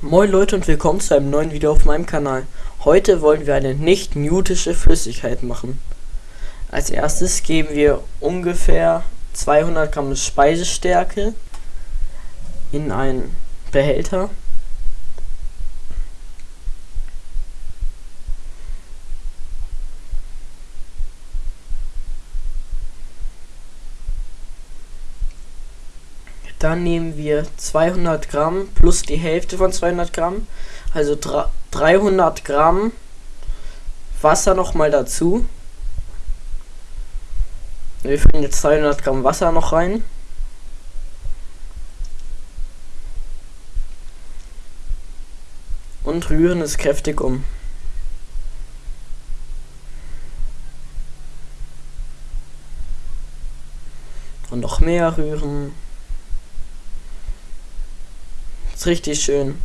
Moin Leute und willkommen zu einem neuen Video auf meinem Kanal. Heute wollen wir eine nicht newtische Flüssigkeit machen. Als erstes geben wir ungefähr 200 Gramm Speisestärke in einen Behälter. Dann nehmen wir 200 Gramm plus die Hälfte von 200 Gramm, also 300 Gramm Wasser nochmal dazu. Wir füllen jetzt 200 Gramm Wasser noch rein. Und rühren es kräftig um. Und noch mehr rühren. Ist richtig schön.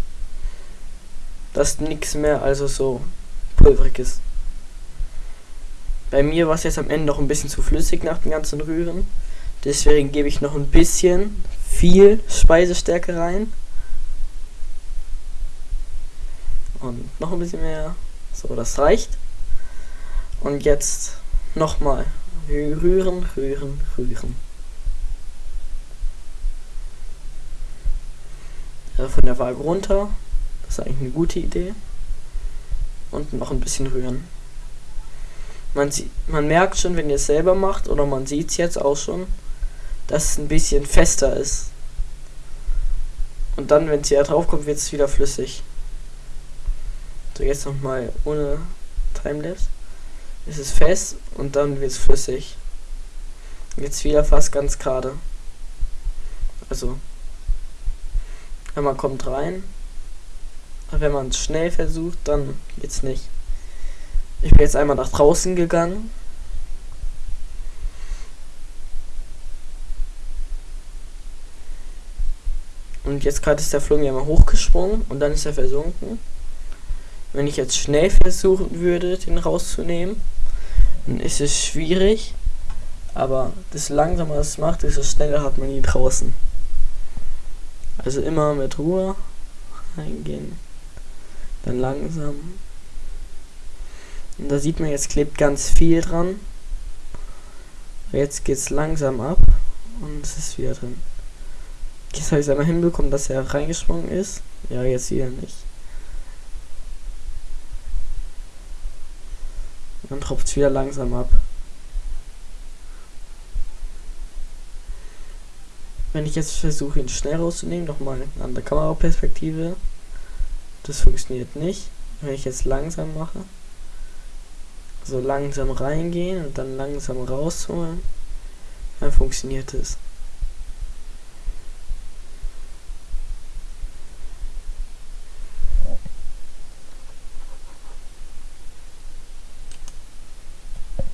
Dass nichts mehr also so pulverig ist. Bei mir war es jetzt am Ende noch ein bisschen zu flüssig nach dem ganzen Rühren. Deswegen gebe ich noch ein bisschen viel Speisestärke rein. Und noch ein bisschen mehr. So, das reicht. Und jetzt nochmal rühren, rühren, rühren. Von der Waage runter. Das ist eigentlich eine gute Idee. Und noch ein bisschen rühren. Man, man merkt schon, wenn ihr es selber macht, oder man sieht es jetzt auch schon, dass es ein bisschen fester ist. Und dann, wenn es hier drauf kommt, wird es wieder flüssig. So, jetzt nochmal ohne Timelapse. Es ist fest und dann wird es flüssig. Jetzt wieder fast ganz gerade. Also wenn man kommt rein. Aber wenn man es schnell versucht, dann geht's nicht. Ich bin jetzt einmal nach draußen gegangen. Und jetzt gerade ist der Flum ja mal hochgesprungen und dann ist er versunken. Wenn ich jetzt schnell versuchen würde, den rauszunehmen, dann ist es schwierig. Aber das langsamer es macht, desto schneller hat man ihn draußen. Also immer mit Ruhe reingehen. Dann langsam. Und da sieht man, jetzt klebt ganz viel dran. Jetzt geht es langsam ab und es ist wieder drin. Jetzt habe ich es einmal hinbekommen, dass er reingesprungen ist. Ja, jetzt wieder nicht. Dann tropft es wieder langsam ab. Wenn ich jetzt versuche, ihn schnell rauszunehmen, nochmal an der Kameraperspektive, das funktioniert nicht. Wenn ich jetzt langsam mache, so langsam reingehen und dann langsam rausholen, dann funktioniert es.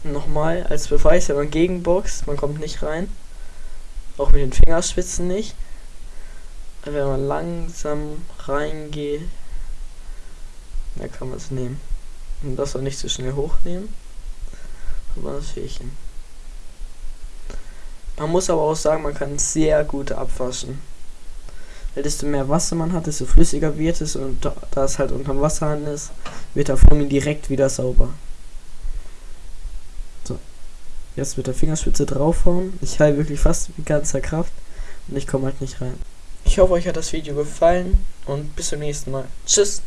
Nochmal als Beweis, wenn man gegenboxt, man kommt nicht rein. Auch mit den Fingerspitzen nicht. Wenn man langsam reingeht, dann kann man es nehmen. Und das auch nicht zu so schnell hochnehmen. Aber das Fähigchen. Man muss aber auch sagen, man kann sehr gut abwaschen. Weil desto mehr Wasser man hat, desto flüssiger wird es und da es halt unterm Wasser ist, wird der Foamy direkt wieder sauber. Jetzt mit der Fingerspitze draufhauen. Ich heile wirklich fast mit ganzer Kraft und ich komme halt nicht rein. Ich hoffe, euch hat das Video gefallen und bis zum nächsten Mal. Tschüss!